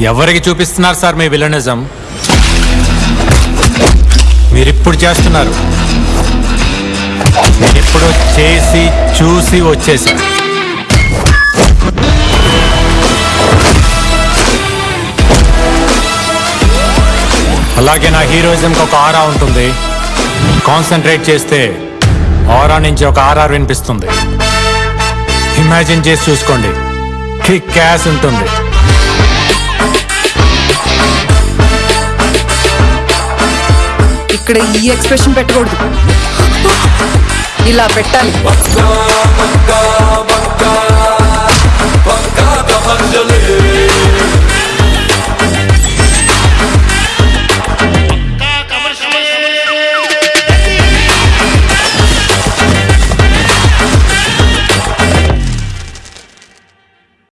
ఎవరికి చూపిస్తున్నారు సార్ మీ విలనిజం? మీరిప్పుడు చేస్తున్నారు. మీరిప్పుడు చేసి చూసి వచ్చేసారు. అలాగే నా హీరోయిజంకి ఒక ఆరా ఉంటుంది. కాన్సన్ట్రేట్ చేస్తే ఆరా నుంచి ఒక ఆర్ఆర్ వినిపిస్తుంది. ఇమాజిన్ చేసి చూసుకోండి. కిక్ క్యాష్ ఉంటుంది. ఇక్కడ ఈ ఎక్స్ప్రెషన్ పెట్టకూడదు. ఇలా పెట్టాలి.